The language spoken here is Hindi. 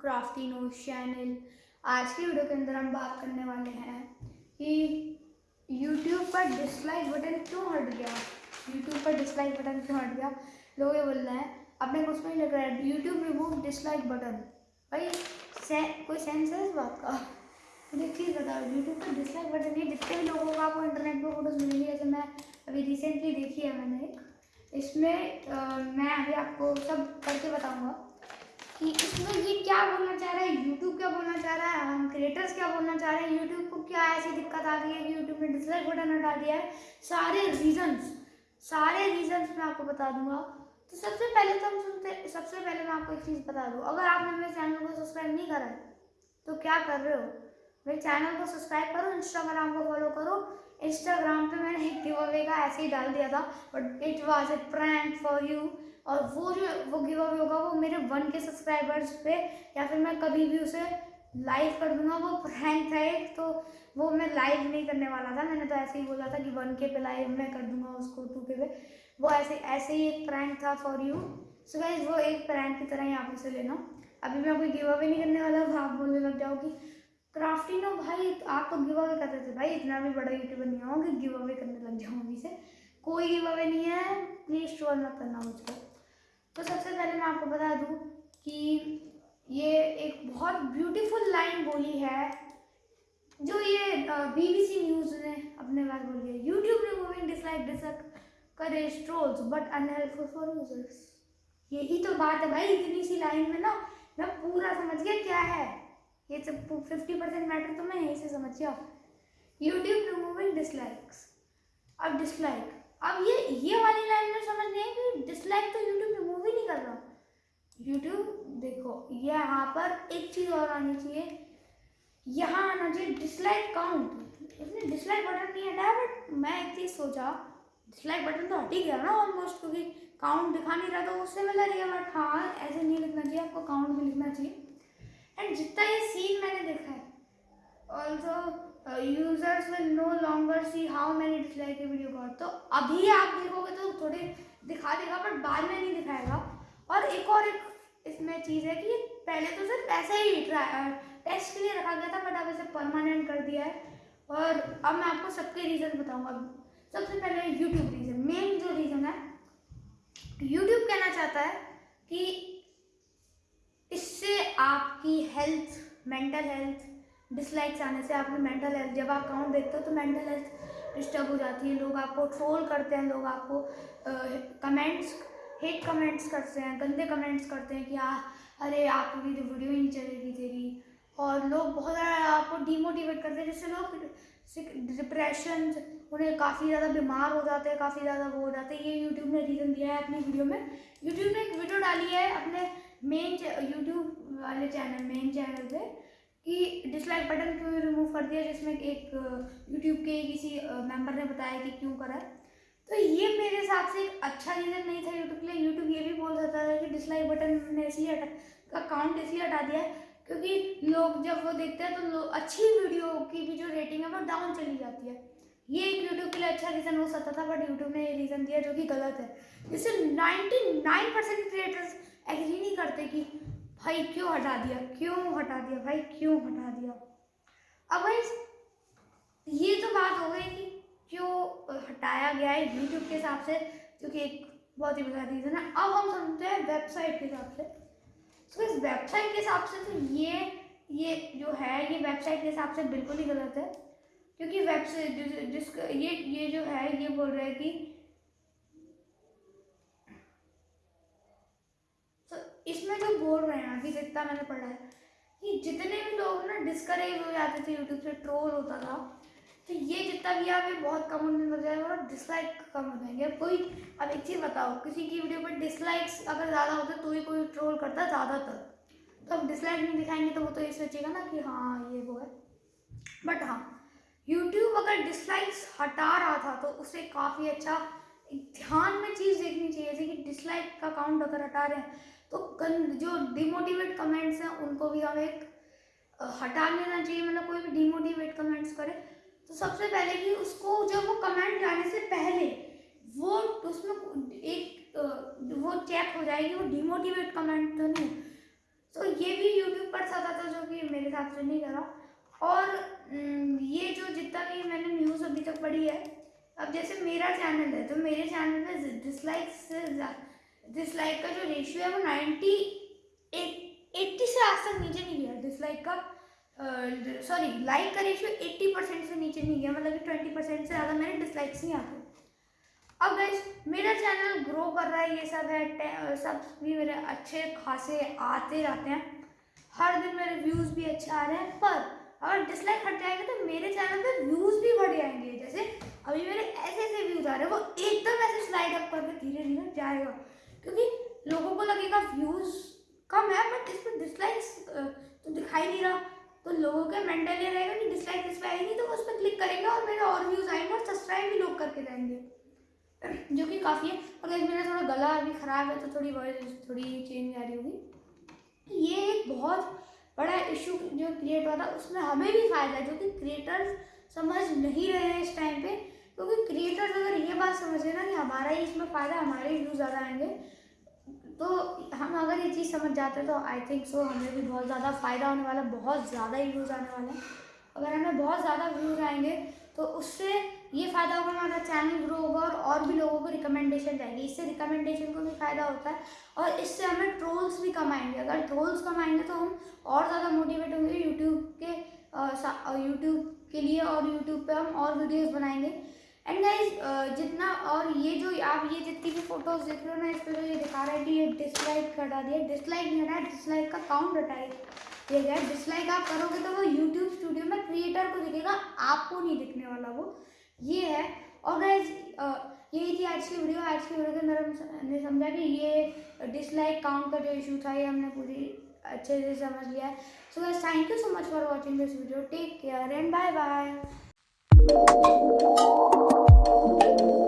Crafty no channel. आज की वीडियो के अंदर हम बात करने वाले हैं कि यूट्यूब पर डिसलाइक बटन क्यों हट गया? यूट्यूब पर डिसलाइक बटन क्यों हट गया? लोग ये बोल रहे हैं अपने को उसमें लग रहा है यूट्यूब रिमूव डिसलाइक बटन भाई से, कोई सेंस है इस बात का? मुझे प्लीज़ बताओ यूट्यूब पर डिसलाइक बटन ये जितने भी लोगों को आपको इंटरनेट पर फ़ोटोज़ मिलेंगी जैसे मैं अभी रिसेंटली देखी है मैंने एक। इसमें आ, मैं अभी आपको सब करके बताऊँगा कि इसमें ये क्या बोलना चाह रहा है यूट्यूब क्या बोलना चाह रहा है हम क्रिएटर्स क्या बोलना चाह रहे हैं? यूट्यूब को क्या ऐसी दिक्कत आ गई है? कि यूट्यूब ने डिसलाइक बटन हटा दिया है। सारे रीजंस सारे रीजंस मैं आपको बता दूँगा। तो सबसे पहले तो हम सुनते, सबसे पहले मैं आपको एक चीज़ बता दूँ। अगर आपने मेरे चैनल को सब्सक्राइब नहीं करा है तो क्या कर रहे हो? मेरे चैनल को सब्सक्राइब करो इंस्टाग्राम को फॉलो करो। इंस्टाग्राम पे मैंने एक गिव अवे का ऐसे ही डाल दिया था but it was a prank for you और वो जो, वो गिव अवे होगा, वो मेरे वन के सब्सक्राइबर्स पे, या फिर मैं कभी भी उसे लाइव कर दूँगा, वो प्रैंक था एक तो वो मैं लाइव नहीं करने वाला था। मैंने तो ऐसे ही बोला था कि वन के पे लाइव मैं कर दूँगा उसको टू के पे। वो ऐसे ऐसे ही एक प्रैंक था फॉर यू सो गाइज़ वो एक प्रैंक की तरह ही आप उसे लेना। अभी मैं कोई गिव अवे नहीं करने वाला आप बोलने लग जाओ कि क्राफ्टिंग नो भाई, आप तो गिव अवे करते थे भाई, इतना भी बड़ा यूट्यूबर नहीं हो कि गिव अवे करने लग जाऊँ अभी से। कोई गिव अवे नहीं है प्लीज़ ट्रोल मत करना मुझको तो सबसे पहले मैं आपको बता दूँ कि ये एक बहुत ब्यूटीफुल लाइन बोली है। जो ये बीबीसी न्यूज़ ने अपने बारे बोली है। YouTube removing dislike discourage trolls but unhelpful for users यही तो बात है भाई, इतनी सी लाइन में ना, मैं पूरा समझ गया क्या है। ये सब फिफ्टी परसेंट मैटर तो मैं यहीं से समझ गया। यूट्यूब रिमूविंग डिसलाइक्स अब डिसलाइक अब ये ये वाली लाइन में समझ नहीं कि डिसलाइक तो यूट्यूब रिमूव ही नहीं कर रहा यूट्यूब देखो, यहाँ पर एक चीज़ और आनी चाहिए। यहाँ आना चाहिए डिसलाइक काउंट इसने डिसलाइक बटन नहीं हटाया बट मैं एक चीज़ सोचा डिसलाइक बटन तो हट ही गया ना ऑलमोस्ट क्योंकि काउंट दिखा नहीं रहा तो उससे मिला रही है बट हाँ ऐसे नहीं लिखना चाहिए, आपको काउंट भी लिखना चाहिए। एंड जितना ये सीन मैंने देखा है also users will no longer see how many dislike video got तो अभी आप देखोगे तो थोड़े दिखा देगा बट बाद में नहीं दिखाएगा। और एक और एक इसमें चीज़ है कि पहले तो सिर्फ़ ऐसे ही टेस्ट के लिए रखा गया था बट अब इसे परमानेंट कर दिया है। और अब मैं आपको सबके रीज़न बताऊँगा। सबसे पहले यूट्यूब रीज़न मेन जो रीज़न है यूट्यूब कहना चाहता है कि इससे आपकी हेल्थ मेंटल हेल्थ डिसलाइक्स आने से आपकी मेंटल हेल्थ जब आप अकाउंट देखते हो तो मेंटल हेल्थ डिस्टर्ब हो जाती है। लोग आपको ट्रोल करते हैं, लोग आपको कमेंट्स हेट कमेंट्स करते हैं गंदे कमेंट्स करते हैं कि आ, अरे आपकी तो वीडियो ही नहीं चलेगी तेरी। और लोग बहुत ज़्यादा आपको डिमोटिवेट करते हैं जिससे लोग डिप्रेशन उन्हें काफ़ी ज़्यादा बीमार हो जाते हैं काफ़ी ज़्यादा वो हो जाते हैं। ये यूट्यूब ने रीज़न दिया है अपनी वीडियो में। यूट्यूब ने एक वीडियो डाली है अपने मेन यूट्यूब वाले चैनल मेन चैनल पे कि डिसलाइक बटन क्यों रिमूव कर दिया जिसमें एक यूट्यूब के किसी मेंबर ने बताया कि क्यों करा तो ये मेरे हिसाब से एक अच्छा रीज़न नहीं था यूट्यूब के लिए। यूट्यूब ये भी बोल सकता था कि डिसलाइक बटन ने इसलिए हटा का काउंट इसलिए हटा दिया है क्योंकि लोग जब वो देखते हैं तो अच्छी वीडियो की भी जो रेटिंग है वो डाउन चली जाती है। ये एक यूट्यूब के लिए अच्छा रीज़न हो सकता था बट यूट्यूब ने ये रीज़न दिया जो कि गलत है। जिससे 99 परसेंट क्रिएटर्स एग्री नहीं करते कि, भाई क्यों हटा दिया? क्यों हटा दिया? भाई क्यों हटा दिया? अब भाई, ये तो बात हो गई कि क्यों हटाया गया है यूट्यूब के हिसाब से, जो कि एक बहुत ही बड़ा रीज़न है अब हम समझते हैं वेबसाइट के हिसाब से। तो इस वेबसाइट के हिसाब से तो ये ये जो है, ये वेबसाइट के हिसाब से बिल्कुल ही गलत है। क्योंकि वेबसाइट जिसका ये ये जो है, ये बोल रहा है कि तो इसमें जो बोल रहे हैं, अभी जितना मैंने पढ़ा है, कि जितने भी लोग ना डिस्करेज हो जाते थे यूट्यूब से ट्रोल होता था तो ये जितना भी आप बहुत कम होने लग जाएगा और डिसलाइक कम हो जाएँगे। कोई, अब एक चीज़ बताओ, किसी की वीडियो पर डिसलाइक्स अगर ज़्यादा होते तो ही कोई ट्रोल करता है ज़्यादातर? तो अब डिसलाइक नहीं दिखाएँगे तो वो तो ये सोचेगा ना कि हाँ ये वो है। बट हाँ यूट्यूब अगर डिसलाइक्स हटा रहा था तो उसे काफ़ी अच्छा ध्यान में चीज़ देखनी चाहिए। जैसे कि डिसलाइक का काउंट अगर हटा रहे हैं तो जो डिमोटिवेट कमेंट्स हैं, उनको भी हम एक हटा लेना चाहिए। मतलब कोई भी डिमोटिवेट कमेंट्स करे तो सबसे पहले कि उसको जब वो कमेंट जाने से पहले, वो उसमें एक वो चेक हो जाएगी, वो डिमोटिवेट कमेंट तो नहीं तो ये भी यूट्यूब पर ज़्यादा था, जो कि मेरे साथ से नहीं करा। और ये जो जितना भी मैंने न्यूज़ अभी तक पढ़ी है, अब जैसे मेरा चैनल है तो मेरे चैनल में डिसलाइक से डिसलाइक का जो रेशियो है वो नाइन्टी एट्टी से आज तक नीचे नहीं गया डिसलाइक का। सॉरी लाइक का रेशियो एट्टी परसेंट से नीचे नहीं गया मतलब कि ट्वेंटी परसेंट से ज़्यादा मेरे डिसलाइक्स नहीं आते। अब गाइस मेरा चैनल ग्रो कर रहा है, ये सब है सब भी मेरे अच्छे खासे आते रहते हैं। हर दिन मेरे व्यूज़ भी अच्छे आ रहे हैं, पर अगर डिसलाइक हट जाएँगे तो मेरे चैनल पे व्यूज़ भी बढ़ जाएँगे जैसे अभी मेरे ऐसे ऐसे व्यूज़ आ रहे हैं, वो एकदम ऐसे स्लाइड अप करके धीरे धीरे जाएगा। क्योंकि लोगों को लगेगा व्यूज़ कम है बट इस पर डिसलाइक्स तो दिखाई नहीं रहा। तो लोगों का मेंटल ये रहेगा कि डिसलाइक डिसलाइक नहीं तो वो उस पर क्लिक करेंगे और मेरे और व्यूज़ आएँगे और सब्सक्राइब भी लोग करके जाएँगे। जो कि काफ़ी है। और मेरा थोड़ा गला अभी ख़राब है तो थोड़ी वॉइस थोड़ी चेंज आ रही होगी। ये एक बहुत बड़ा इशू जो क्रिएट हुआ था, उसमें हमें भी फ़ायदा है, जो कि क्रिएटर्स समझ नहीं रहे हैं इस टाइम पे। क्योंकि क्रिएटर्स अगर ये बात समझे ना कि हमारा ही इसमें फ़ायदा, हमारे व्यूज़ ज़्यादा आएँगे तो हम अगर ये चीज़ समझ जाते तो आई थिंक सो हमें भी बहुत ज़्यादा फ़ायदा होने वाला, बहुत ज़्यादा ही व्यूज़ आने वाले हैं। अगर हमें बहुत ज़्यादा व्यूज़ आएँगे तो उससे ये फ़ायदा होगा, हमारा चैनल ग्रो होगा और और भी लोगों को रिकमेंडेशन जाएगी इससे रिकमेंडेशन को भी फ़ायदा होता है और इससे हमें ट्रोल्स भी कम आएँगे। अगर ट्रोल्स कम आएँगे तो हम और ज़्यादा मोटिवेट होंगे यूट्यूब के यूट्यूब के लिए और यूट्यूब पे हम और वीडियोस बनाएँगे। एंड गाइज़ जितना और ये जो आप ये जितनी भी फ़ोटोज़ देख रहे हो ना, इस पर जो ये दिखा रहा है कि ये डिसलाइक हटा दिया। डिसलाइक नहीं हटा डिसलाइक का काउंट हटाए ये गया डिसलाइक आप करोगे तो वो यूट्यूब स्टूडियो में क्रिएटर को दिखेगा, आपको नहीं दिखने वाला वो। ये है। और गैस यही थी आज की वीडियो आज की वीडियो के अंदर हमने समझा कि ये डिसलाइक काउंट का जो इशू था, ये हमने पूरी अच्छे से समझ लिया है। So guys thank you so much for watching this video take care and bye bye Thank you.